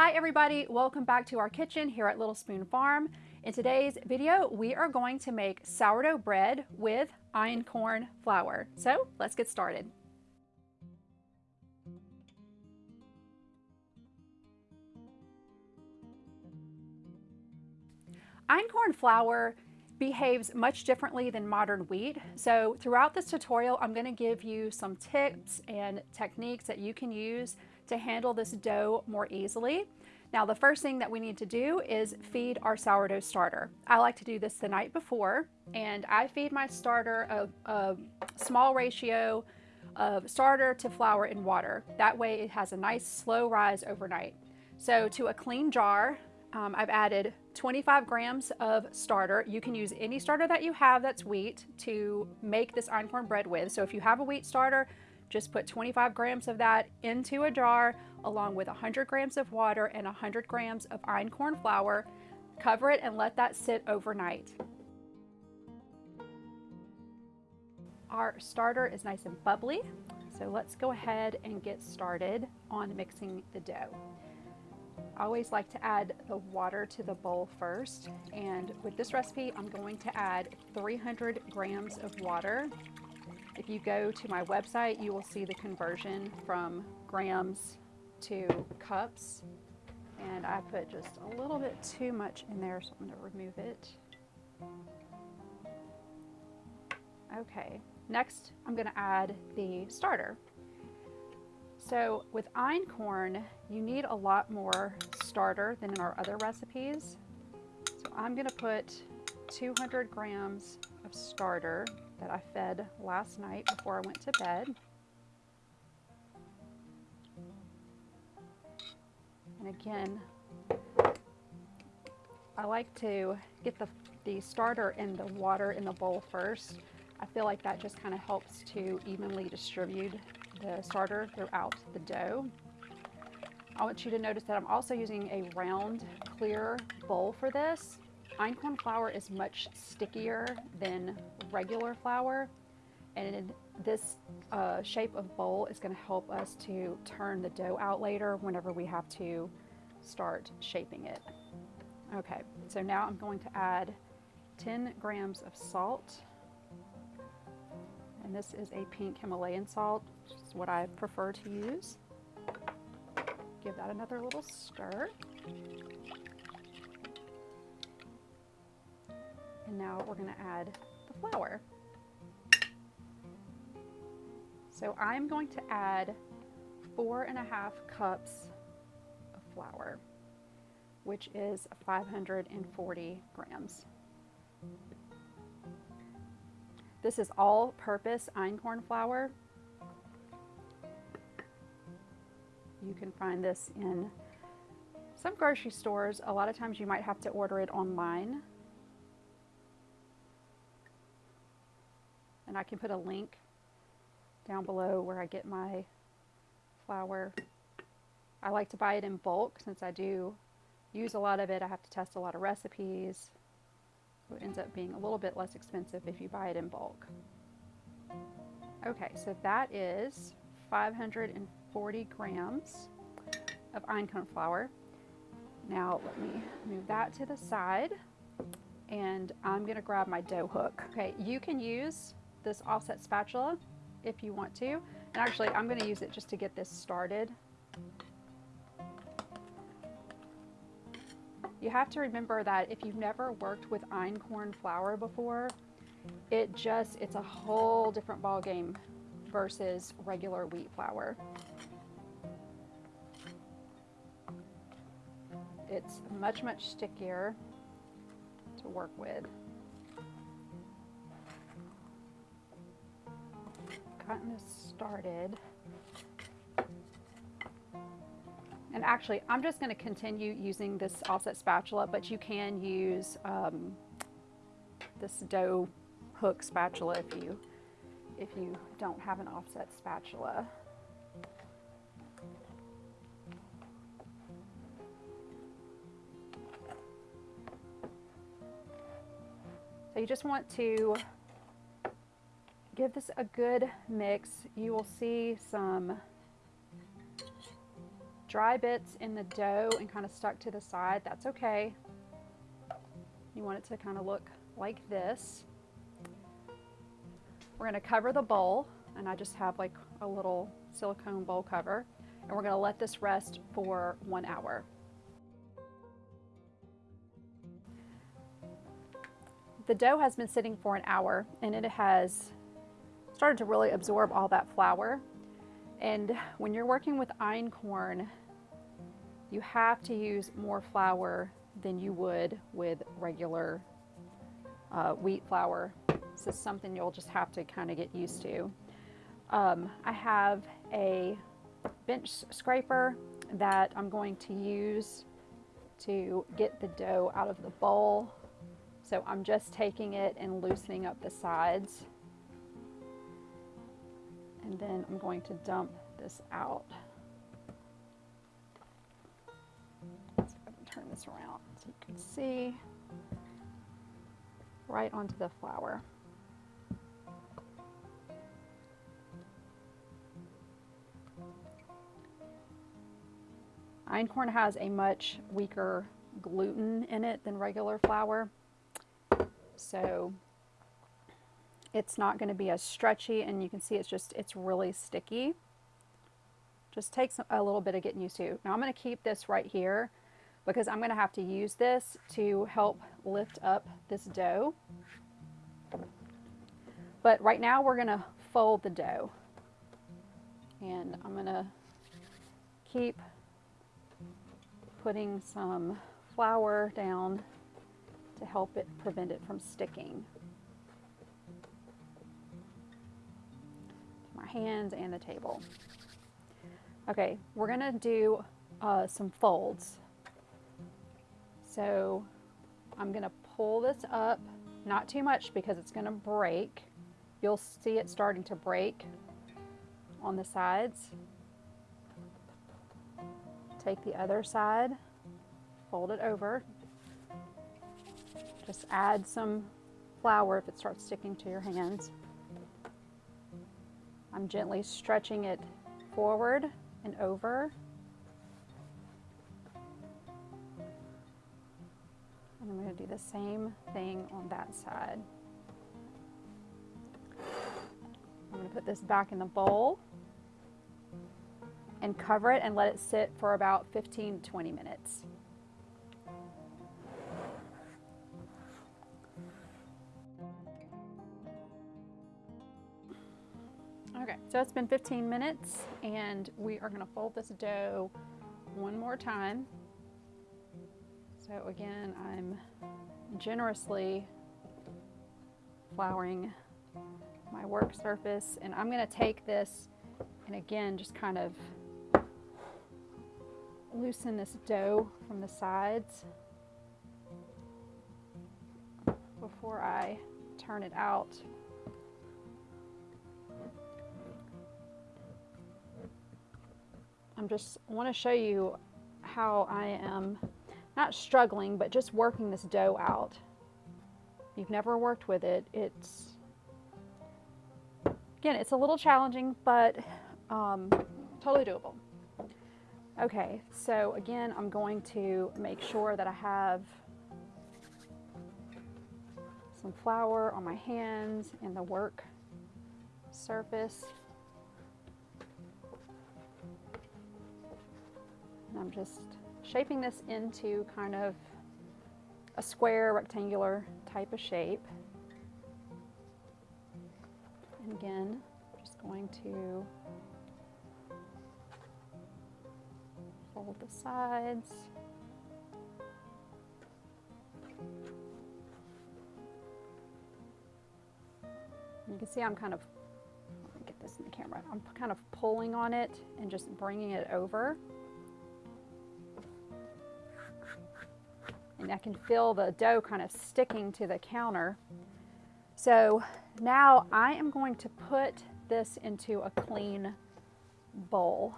Hi everybody, welcome back to our kitchen here at Little Spoon Farm. In today's video, we are going to make sourdough bread with einkorn flour. So let's get started. Einkorn flour behaves much differently than modern wheat. So throughout this tutorial, I'm gonna give you some tips and techniques that you can use to handle this dough more easily. Now the first thing that we need to do is feed our sourdough starter. I like to do this the night before and I feed my starter a, a small ratio of starter to flour and water. That way it has a nice slow rise overnight. So to a clean jar, um, I've added 25 grams of starter. You can use any starter that you have that's wheat to make this einkorn bread with. So if you have a wheat starter, just put 25 grams of that into a jar along with 100 grams of water and 100 grams of einkorn flour. Cover it and let that sit overnight. Our starter is nice and bubbly, so let's go ahead and get started on mixing the dough. I always like to add the water to the bowl first, and with this recipe, I'm going to add 300 grams of water if you go to my website, you will see the conversion from grams to cups. And I put just a little bit too much in there, so I'm going to remove it. Okay, next I'm going to add the starter. So with einkorn, you need a lot more starter than in our other recipes. So I'm going to put 200 grams of starter that I fed last night before I went to bed. And again, I like to get the, the starter and the water in the bowl first. I feel like that just kind of helps to evenly distribute the starter throughout the dough. I want you to notice that I'm also using a round clear bowl for this. Einkorn flour is much stickier than regular flour and this uh, shape of bowl is going to help us to turn the dough out later whenever we have to start shaping it. Okay, so now I'm going to add 10 grams of salt. And this is a pink Himalayan salt, which is what I prefer to use. Give that another little stir. And now we're going to add the flour. So I'm going to add four and a half cups of flour, which is 540 grams. This is all-purpose einkorn flour. You can find this in some grocery stores. A lot of times you might have to order it online. And I can put a link down below where I get my flour. I like to buy it in bulk since I do use a lot of it. I have to test a lot of recipes. So it ends up being a little bit less expensive if you buy it in bulk. Okay, so that is 540 grams of einkorn flour. Now let me move that to the side and I'm gonna grab my dough hook. Okay, you can use this offset spatula if you want to. And actually, I'm going to use it just to get this started. You have to remember that if you've never worked with einkorn flour before, it just, it's a whole different ball game versus regular wheat flour. It's much, much stickier to work with. Gotten started. And actually, I'm just going to continue using this offset spatula, but you can use um, this dough hook spatula if you if you don't have an offset spatula. So you just want to give this a good mix. You will see some dry bits in the dough and kind of stuck to the side, that's okay. You want it to kind of look like this. We're going to cover the bowl, and I just have like a little silicone bowl cover, and we're going to let this rest for one hour. The dough has been sitting for an hour, and it has started to really absorb all that flour. And when you're working with einkorn, you have to use more flour than you would with regular uh, wheat flour. This is something you'll just have to kind of get used to. Um, I have a bench scraper that I'm going to use to get the dough out of the bowl. So I'm just taking it and loosening up the sides. And then I'm going to dump this out. Let's turn this around so you can see right onto the flour. Einkorn has a much weaker gluten in it than regular flour. So it's not going to be as stretchy and you can see it's just, it's really sticky. Just takes a little bit of getting used to. Now I'm going to keep this right here because I'm going to have to use this to help lift up this dough. But right now we're going to fold the dough. And I'm going to keep putting some flour down to help it prevent it from sticking. Hands and the table. Okay, we're gonna do uh, some folds. So I'm gonna pull this up, not too much because it's gonna break. You'll see it starting to break on the sides. Take the other side, fold it over. Just add some flour if it starts sticking to your hands. I'm gently stretching it forward and over. And I'm going to do the same thing on that side. I'm going to put this back in the bowl and cover it and let it sit for about 15 to 20 minutes. So it's been 15 minutes and we are gonna fold this dough one more time. So again, I'm generously flouring my work surface and I'm gonna take this and again, just kind of loosen this dough from the sides before I turn it out. I'm just want to show you how I am not struggling, but just working this dough out. You've never worked with it, it's, again, it's a little challenging, but um, totally doable. Okay, so again, I'm going to make sure that I have some flour on my hands and the work surface. And I'm just shaping this into kind of a square, rectangular type of shape. And again, just going to fold the sides. You can see I'm kind of, get this in the camera, I'm kind of pulling on it and just bringing it over. And I can feel the dough kind of sticking to the counter. So now I am going to put this into a clean bowl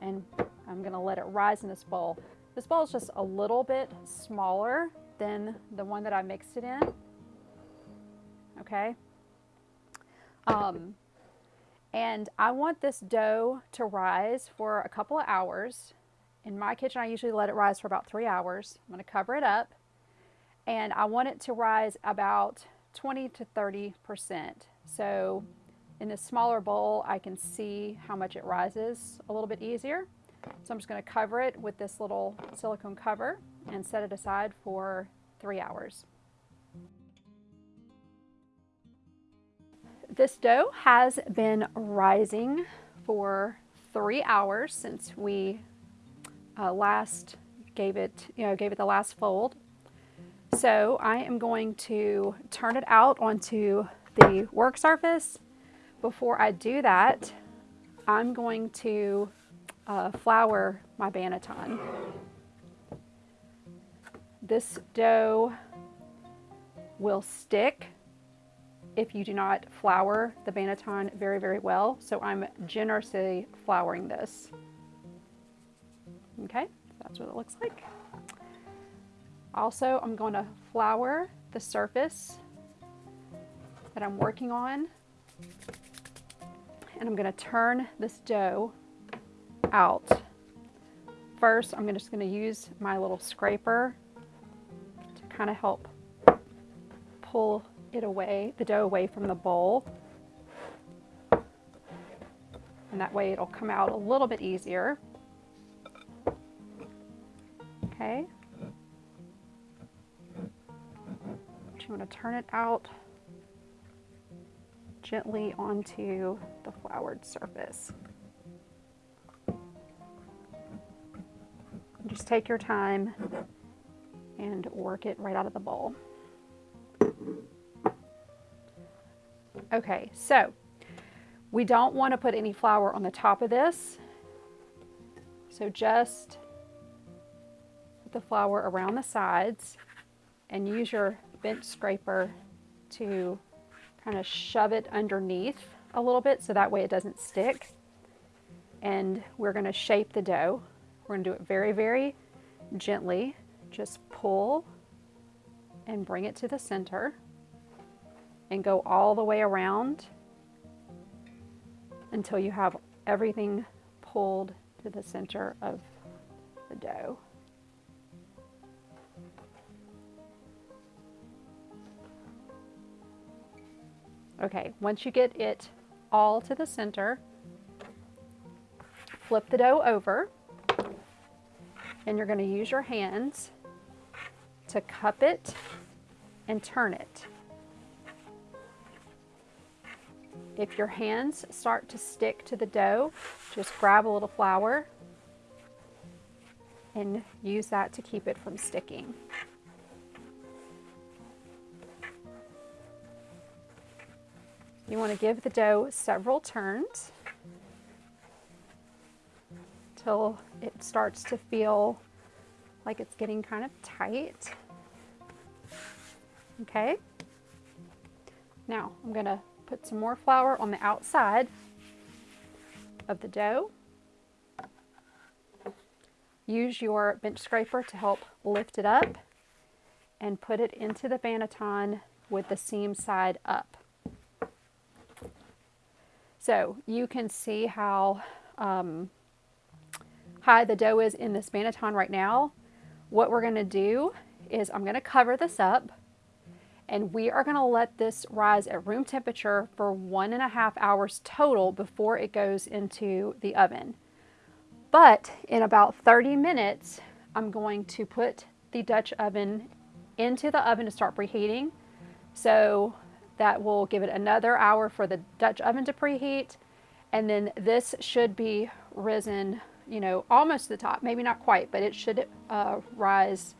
and I'm gonna let it rise in this bowl. This bowl is just a little bit smaller than the one that I mixed it in, okay? Um, and I want this dough to rise for a couple of hours. In my kitchen, I usually let it rise for about three hours. I'm going to cover it up and I want it to rise about 20 to 30%. So in this smaller bowl, I can see how much it rises a little bit easier. So I'm just going to cover it with this little silicone cover and set it aside for three hours. This dough has been rising for three hours since we uh, last gave it, you know, gave it the last fold. So I am going to turn it out onto the work surface. Before I do that, I'm going to uh, flour my banneton. This dough will stick if you do not flour the banneton very, very well. So I'm generously flouring this. Okay, that's what it looks like. Also, I'm going to flour the surface that I'm working on. And I'm going to turn this dough out. First, I'm just going to use my little scraper to kind of help pull it away, the dough away from the bowl. And that way it'll come out a little bit easier. Okay. You want to turn it out gently onto the floured surface. Just take your time and work it right out of the bowl. Okay, so we don't want to put any flour on the top of this. So just the flour around the sides and use your bench scraper to kind of shove it underneath a little bit so that way it doesn't stick. And we're going to shape the dough. We're going to do it very, very gently. Just pull and bring it to the center and go all the way around until you have everything pulled to the center of the dough. Okay, once you get it all to the center, flip the dough over and you're going to use your hands to cup it and turn it. If your hands start to stick to the dough, just grab a little flour and use that to keep it from sticking. You want to give the dough several turns till it starts to feel like it's getting kind of tight. Okay. Now I'm going to put some more flour on the outside of the dough. Use your bench scraper to help lift it up and put it into the banneton with the seam side up. So you can see how um, high the dough is in this banneton right now. What we're going to do is I'm going to cover this up and we are going to let this rise at room temperature for one and a half hours total before it goes into the oven. But in about 30 minutes, I'm going to put the Dutch oven into the oven to start preheating. So that will give it another hour for the Dutch oven to preheat. And then this should be risen, you know, almost to the top, maybe not quite, but it should uh, rise,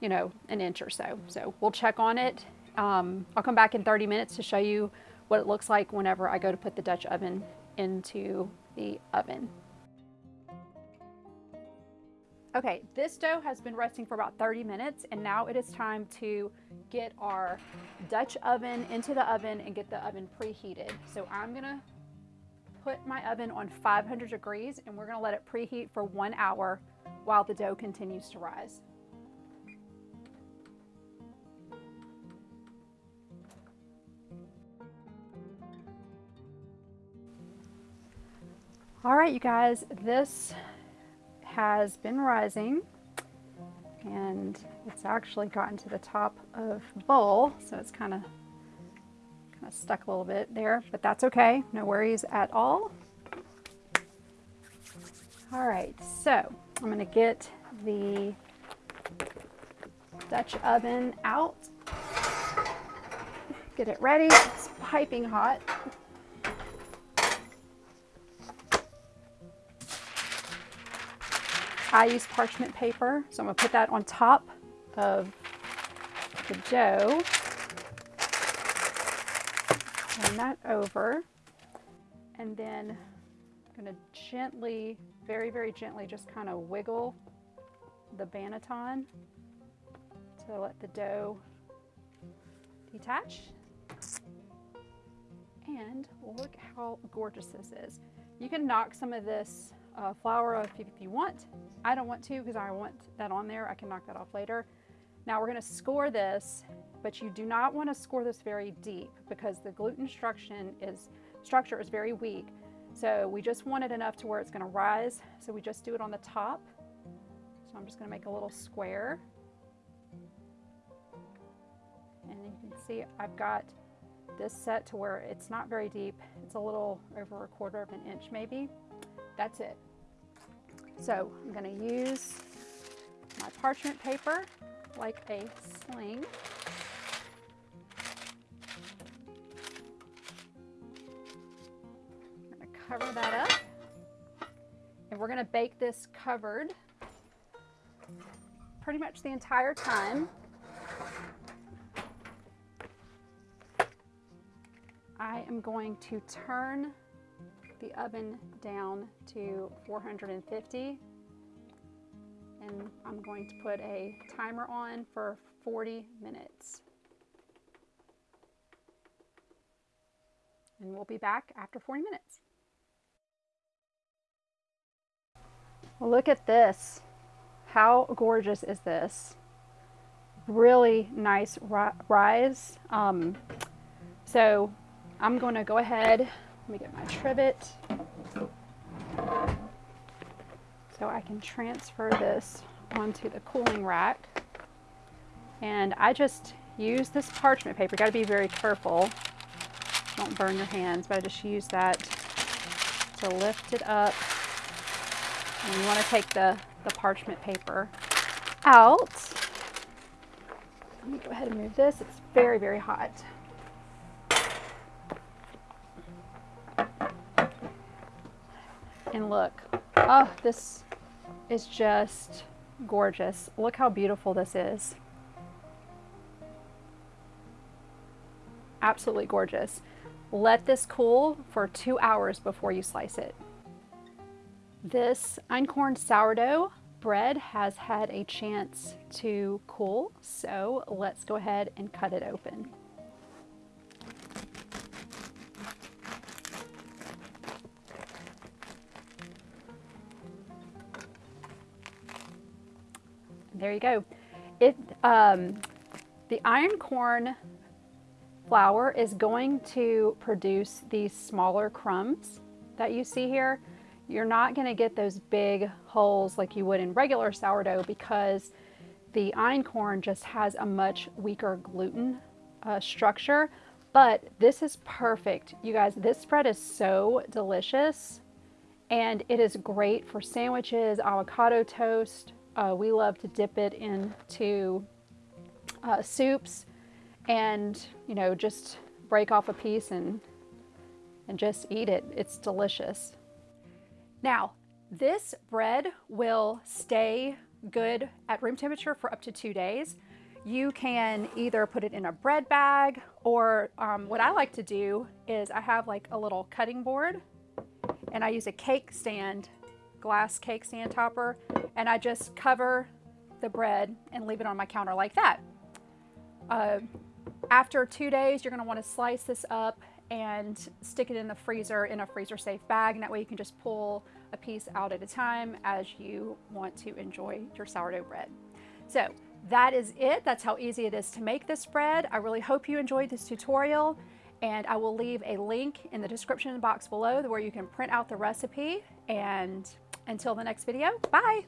you know, an inch or so. So we'll check on it. Um, I'll come back in 30 minutes to show you what it looks like whenever I go to put the Dutch oven into the oven. Okay, this dough has been resting for about 30 minutes and now it is time to get our Dutch oven into the oven and get the oven preheated. So I'm gonna put my oven on 500 degrees and we're gonna let it preheat for one hour while the dough continues to rise. All right, you guys, this has been rising and it's actually gotten to the top of bowl, so it's kind of kind of stuck a little bit there, but that's okay. No worries at all. All right, so I'm gonna get the Dutch oven out. Get it ready, it's piping hot. I use parchment paper, so I'm gonna put that on top of the dough. Turn that over. And then I'm gonna gently, very, very gently, just kind of wiggle the banneton to let the dough detach. And look how gorgeous this is. You can knock some of this uh, flour if you, if you want. I don't want to because I want that on there. I can knock that off later. Now we're going to score this, but you do not want to score this very deep because the gluten structure is, structure is very weak. So we just want it enough to where it's going to rise. So we just do it on the top. So I'm just going to make a little square. And you can see I've got this set to where it's not very deep. It's a little over a quarter of an inch maybe. That's it. So I'm going to use my parchment paper like a sling. I'm going to cover that up. And we're going to bake this covered pretty much the entire time. I am going to turn the oven down to 450 and I'm going to put a timer on for 40 minutes. And we'll be back after 40 minutes. Look at this. How gorgeous is this? Really nice rise. Um, so I'm going to go ahead me get my trivet so I can transfer this onto the cooling rack. And I just use this parchment paper. You got to be very careful. Don't burn your hands, but I just use that to lift it up. And you want to take the, the parchment paper out. Let me go ahead and move this. It's very, very hot. And look, oh, this is just gorgeous. Look how beautiful this is. Absolutely gorgeous. Let this cool for two hours before you slice it. This einkorn sourdough bread has had a chance to cool, so let's go ahead and cut it open. There you go. It, um, the einkorn flour is going to produce these smaller crumbs that you see here. You're not going to get those big holes like you would in regular sourdough because the einkorn just has a much weaker gluten uh, structure. But this is perfect. You guys, this spread is so delicious and it is great for sandwiches, avocado toast, uh, we love to dip it into uh, soups and, you know, just break off a piece and, and just eat it. It's delicious. Now, this bread will stay good at room temperature for up to two days. You can either put it in a bread bag or um, what I like to do is I have like a little cutting board and I use a cake stand glass cake stand topper and I just cover the bread and leave it on my counter like that. Uh, after two days, you're gonna wanna slice this up and stick it in the freezer in a freezer safe bag. And that way you can just pull a piece out at a time as you want to enjoy your sourdough bread. So that is it. That's how easy it is to make this bread. I really hope you enjoyed this tutorial and I will leave a link in the description box below where you can print out the recipe and Until the next video, bye.